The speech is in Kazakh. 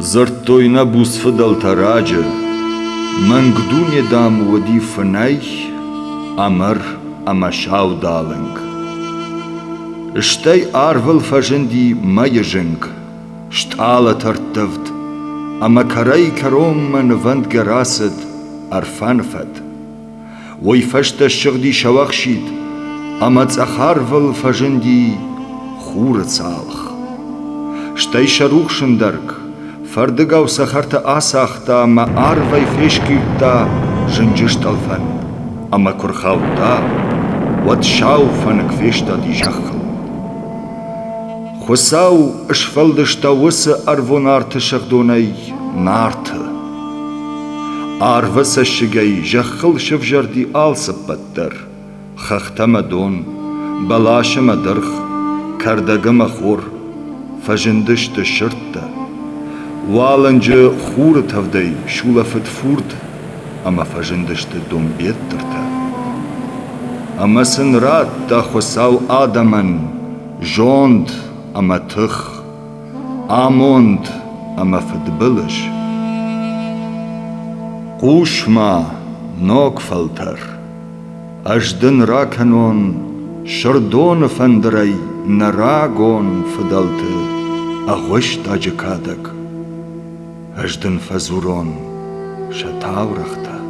Zărtoina bus fădăl tarage, Mangdune dam wadi fănai, Amar amașau dalâng. Штей арвал фаженди майежинг, штала тартывд, ама карай каромман ванд гарасад арфанфад. Ой фашта шыгди шавахшид, ама цахарвал фаженди хура цалх. Штей шарухшындарк, фардыгау сахарта асахта ама арвай фешкилта жынжышталфан, ама курхаута, wat шауфанк фешта ди жахл. Хусау ышфалдышта усы арвонарты шахдонай нарты. Арвысы шигай жахыл шывжарди алсыппаттыр. Хахтама дон, балашыма дырх, кардагыма хур, фажындышты шыртты. Валынжы хуры тавдай шулафыт фурд, ама фажындышты дон беттірті. Ама сынрат та хусау адаман, жонд, ама тых, амонд, ама фыдбылыш. Кушма ног фалтар, аждын раканон, шырдон фандрай, нарагон фыдалты, аждын фазурон, шатаврахта.